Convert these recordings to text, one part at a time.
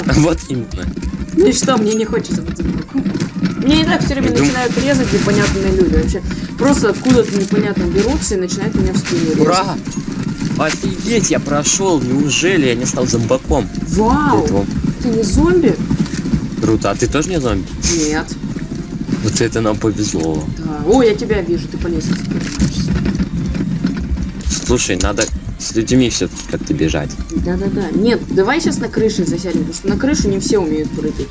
что? Вот именно. Ну и что, мне не хочется быть зомбаком. Мне и так все время начинают резать непонятные люди. Вообще, просто откуда-то непонятно берутся и начинают меня в спину резать. Ура! Офигеть, я прошел, неужели я не стал зомбаком? Вау! Ты не зомби? Круто, а ты тоже не зомби? Нет. Вот это нам повезло. Да. О, я тебя вижу, ты по лестнице поднимаешься. Слушай, надо с людьми все-таки как-то бежать. Да-да-да. Нет, давай сейчас на крыше засядем, потому что на крышу не все умеют прыгать.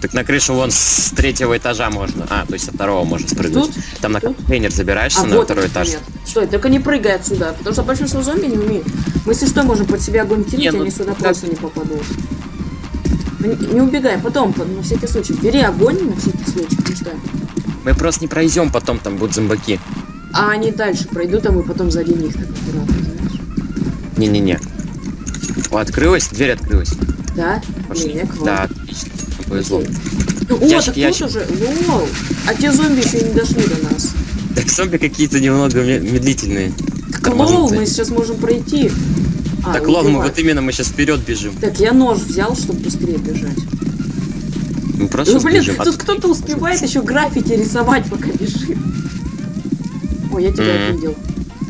Так на крышу вон с третьего этажа можно. А, то есть со второго можно спрыгнуть. Тут? Там на Тут? контейнер забираешься А на вот второй этаж. Нет. Стой, только не прыгай отсюда, потому что большинство зомби не умеют. Мы если что, можем под себя огонь кинуть, Не, ну они сюда так- просто не попадут. Не, не убегай, потом, по- на всякий случай. Бери огонь на всякий случай, потому что... Мы просто не пройдем, потом там будут зомбаки. А они дальше пройдут, а мы потом сзади них так аккуратно. Не-не-не. О, открылась, дверь открылась. Да? Пошли. Не. Да, отлично. Повезло. О, Ящик, так ящик. уже... Лол! А те зомби еще не дошли до нас. Так зомби какие-то немного ме- медлительные. Так, лол, мы сейчас можем пройти. А, так, лол, мы вот именно, мы сейчас вперед бежим. Так, я нож взял, чтобы быстрее бежать. Мы просто Ну, блин, бежим. тут кто-то успевает еще граффити рисовать, пока бежит. Ой, я тебя Мгм. видел.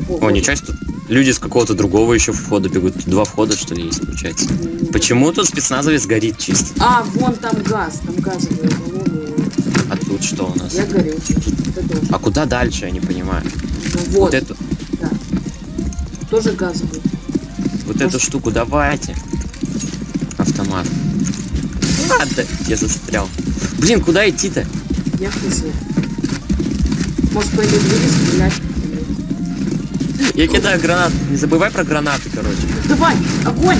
О, вот. ничего себе, тут люди с какого-то другого еще входа бегут. Два входа, что ли, есть, получается. Почему тут спецназовец горит чисто? А, вон там газ, там баллоны. А тут что у нас? Я горю. А куда дальше, я не понимаю. Ну, вот, Вот эту, да. Тоже газовый. вот эту штуку давайте. Автомат. Ладно, я застрял. Блин, куда идти-то? Я хз. Может, по этой двери стрелять? Я кидаю гранат. Не забывай про гранаты, короче. Давай, огонь!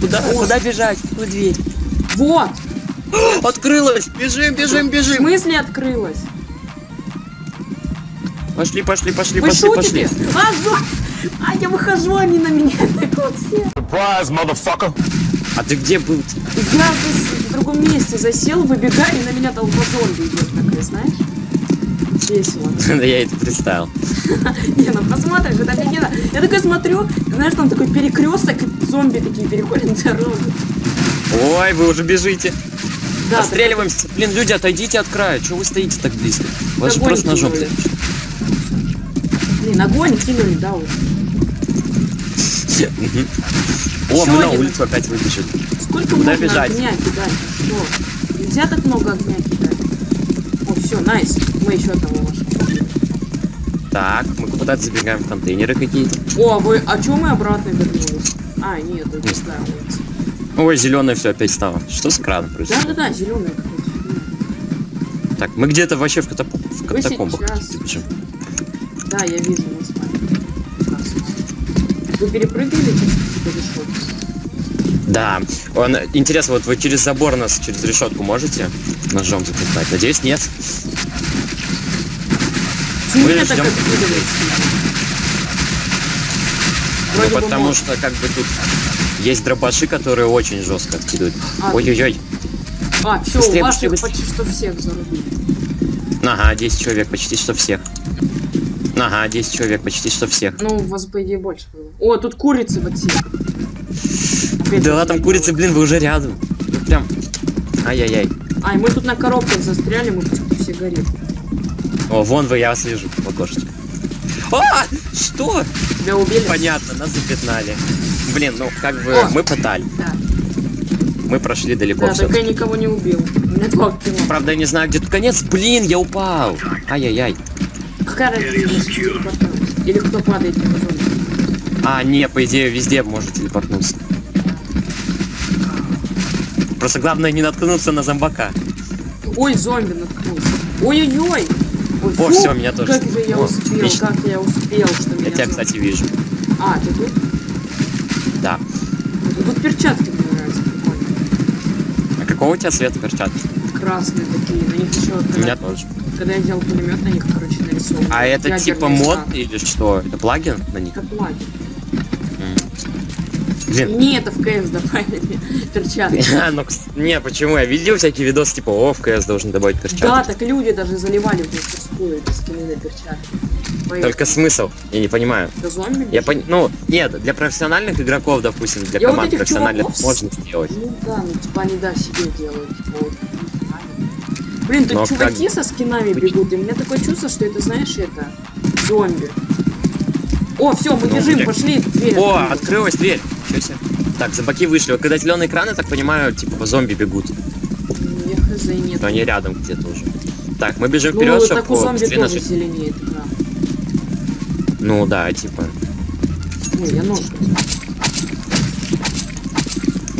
Куда, куда бежать? В какую дверь? Вот! Открылась! Бежим, бежим, В бежим! смысле открылась? Пошли, пошли, пошли, Вы пошли, шутите? пошли. А, зо- а, я выхожу, они на меня так вот все. Surprise, motherfucker! А ты где был? Я зас- в другом месте засел, выбегаю, и на меня толпа зомби идет такая, знаешь? Весело. Да я это представил. Не, ну посмотришь, это офигенно. Я такой смотрю, знаешь, там такой перекресток, зомби такие переходят дорогу. Ой, вы уже бежите. Да, Отстреливаемся. Блин, люди, отойдите от края. Чего вы стоите так близко? Вас же просто ножом. так- Блин, огонь кинули, да, вот. О, мы на улицу опять выбежали. Сколько Куда можно бежать? огня кидать? Что? Нельзя так много огня кидать. Все, найс. Мы еще одного нашли. Так, мы куда-то забегаем в контейнеры какие-то. О, а вы, а чё мы обратно вернулись? А, нет, это Не старая улица. Ой, зеленое все опять стало. Что с краном происходит? Да-да-да, зеленая какая-то. Так, мы где-то вообще в, катап- в катакомбах сейчас- бежим. Да, я вижу нас с вами. Вы перепрыгнули через решетку? Да. Он, интересно, вот вы через забор нас, через решетку можете ножом запихать? Надеюсь, нет. Почему Мы ждем. Ну, бы потому что как бы тут есть дробаши, которые очень жестко откидывают. А, Ой-ой-ой. А, все, Быстрее, быстрее, их почти что всех зарубили. Ага, 10 человек, почти что всех. Ага, 10 человек, почти что всех. Ну, у вас, по идее, больше было. О, тут курицы в отсеках. Опять Да, там я курицы, блин, вы уже рядом. Ну прям. Ай-яй-яй. А, и мы тут на коробках застряли, мы почему-то все горим. О, вон вы, я вас вижу в окошечке. А! Что? Тебя убили? Понятно, нас запятнали. Блин, ну как бы О! мы пытали. Да, Мы прошли далеко да только я никого не убил. У меня два кило. Правда, я не знаю, где тут конец. Блин, я упал. Ай-яй-яй. Какая разница? Или кто падает? А, не, по идее, везде можно телепортнуться. Просто главное не наткнуться на зомбака. Ой, зомби наткнулся. Ой-ой-ой! Ой, О, всё, меня тоже. Как же я О, успел, отлично. как я успел, что меня Я тебя, зомби- кстати, вижу. А, ты тут? Да. Ну, Тут перчатки мне нравятся, прикольно. А какого у тебя цвета перчатки? Красные такие, на них еще, У когда, меня тоже. когда я взял пулемет, на них, короче, нарисован. А это типа мод или что? Это плагин на них? Это плагин. Блин. Не, это в КС добавили перчатки. А, ну, не, почему? Я видел всякие видосы, типа, о, в КС должен добавить перчатки. Да, так люди даже заливали в мастерскую эти скины на перчатки. Только смысл? Я не понимаю. Да зомби Я пон... Ну, нет, для профессиональных игроков, допустим, для Я вот команд этих профессиональных чуваков можно сделать. Ну да, ну типа они да себе делают. типа, вот. Блин, тут Но чуваки как- со скинами бегут, и у меня такое чувство, что это, знаешь, это зомби. О, все, мы Ну, бежим, бля. пошли, дверь. О, открылась дверь. Себе. Так, зомбаки вышли. Вот когда зеленый экран, я так понимаю, типа зомби бегут. Я хз, нет. Они рядом где-то уже. Так, мы бежим Ну, вперед, чтобы зомби быстрее тоже нажать. зеленеет экран. Ну да, типа. Ой, я нож.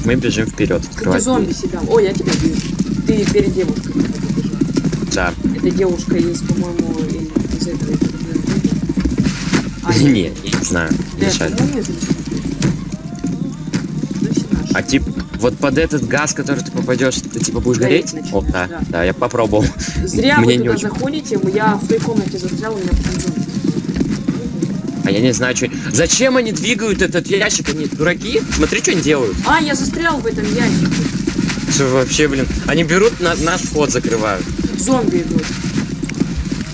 Мы бежим вперед. Ты Открывать зомби дверь. себя. О, я тебя вижу. Ты перед девушкой. Да. Эта девушка есть, по-моему, из этого. А, Не, я не знаю. Да, Мешает. А типа, вот под этот газ, который ты попадешь, ты типа будешь Гореть гореть? О, да, да. да, я попробовал. Зря Мне вы туда очень. заходите, я в той комнате застрял, у меня потом. А я не знаю, что. Зачем они двигают этот ящик? Они дураки? Смотри, что они делают. А, я застрял в этом ящике. Что вообще, блин? Они берут на, наш вход, закрывают. Зомби идут.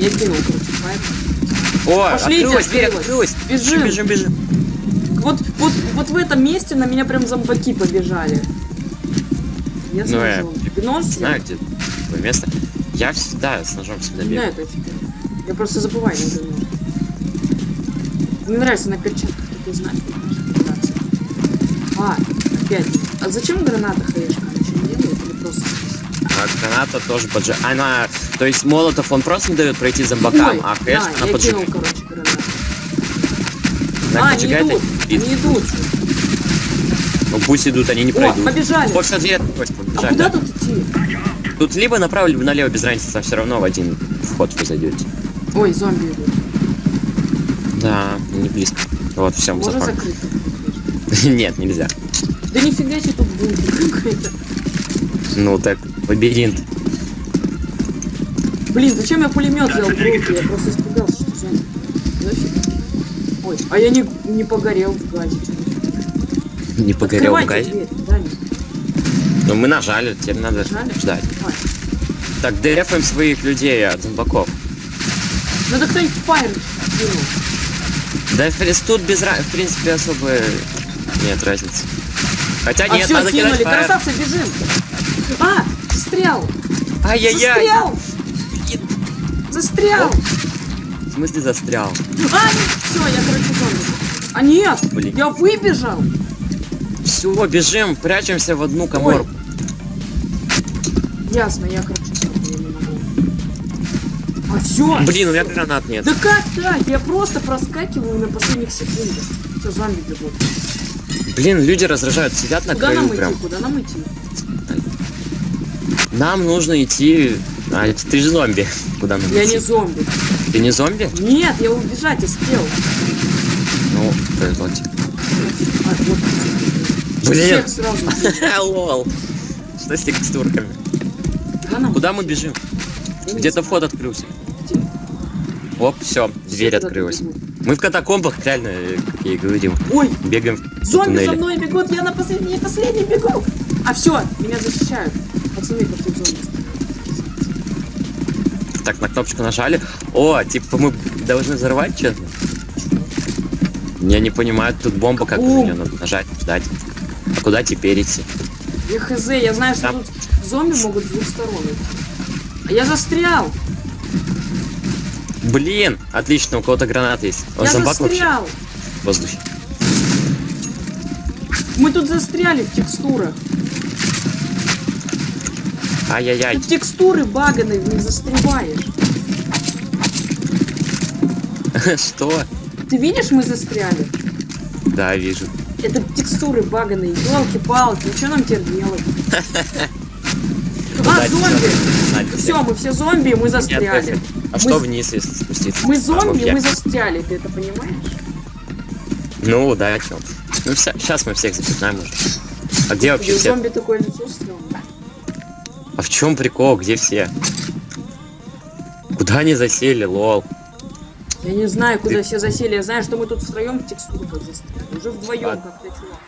Я кинул, короче, поэтому. О, Пошлите, открылась дверь, открылась. открылась. Бежим. Бежим, бежим. Вот, вот, вот в этом месте на меня прям зомбаки побежали. Я с Ну, я ножом. Ты нож взял? Знаю, где такое место. Я всегда с ножом всегда Не бегаю. знаю, это. Я просто забываю нож. Мне нравится на перчатках такие знаки. А, опять. А зачем граната хаешка? Она что не делает или просто... А граната тоже поджиг. Она, то есть молотов он просто не дает пройти зомбакам, Ой, а хэш да, она я кинул, поджигает. короче, гранату. Она а, поджигает идут, они идут. Ну пусть идут, они не О, пройдут. побежали. Вот все дверь открылась, А побежали. куда тут идти? Тут либо направо, либо налево без разницы, все равно в один вход вы зайдете. Ой, зомби идут. Да, не близко. Вот, все, Можно запомнил. закрыть? Нет, нельзя. Да нифига себе тут бункер какой-то. Ну так, лабиринт. Блин, зачем я пулемет взял в руки? Я просто испугался, что зомби. Нафиг. Ой, а я не, не погорел в газе. Не погорел в Открывайте газе. дверь, да, не Ну мы нажали, теперь надо Нажали? ждать. Давай. Так, дефаем своих людей от зомбаков. Надо кто-нибудь фаер. Да, в тут без в принципе особо нет разницы. Хотя А нет, все, надо кинули, кидать фаер. красавцы, бежим. А, застрял. Ай-яй-яй. Застрял. Застрял. В смысле застрял? А, все, я, короче, зомби. А нет, Блин. я выбежал. Все, бежим, прячемся в одну коморку. Ясно, я, короче, я не могу. А все. Блин, у меня гранат нет. Да как так? Я просто проскакиваю на последних секундах. Все, зомби бегут. Блин, люди раздражают, сидят на Куда краю нам идти? прям. Куда нам идти? Нам нужно идти... А, ты же зомби. Куда нам Я идти? не зомби. Ты не зомби? Нет, я убежать успел. Ну, повезло тебе. А, вот. Блин. Сразу. Лол. Что с текстурками? Куда мы бежим? Где-то вход открылся. Где? Оп, все, дверь открылась. Мы в катакомбах, реально, как я и говорил. Ой, Бегаем в зомби за туннеле. мной бегут, я на последний, последний бегу. А все, меня защищают. Пацаны, как тут зомби. Так, на кнопочку нажали. О, типа мы должны взорвать что-то? Я не понимаю, тут бомба, как на нее надо нажать, ждать. А куда теперь идти? Я хз, я знаю, что Там- тут зомби могут с двух сторон. А я застрял. Блин, отлично, у кого-то гранат есть. Он я зомбак вообще застрял. в воздухе. Мы тут застряли в текстурах. Ай-яй-яй. Тут текстуры баганые, в них застреваешь. Что? Ты видишь, мы застряли? Да, вижу. Это текстуры баганые, елки-палки, что нам теперь делать? А, зомби! Все, мы все зомби, мы застряли. А что вниз, если спуститься? Мы А, зомби, вообще. мы застряли, ты это понимаешь? Ну, да, о чем? Ну, сейчас мы всех запятнаем уже. А где вообще все? зомби такое лицо стрёмное. А в чем прикол? Где все? Куда они засели, лол? Я не знаю, куда Ты- все засели. Я знаю, что мы тут втроем в текстурках застряли. Уже вдвоем Ладно. как-то чувак.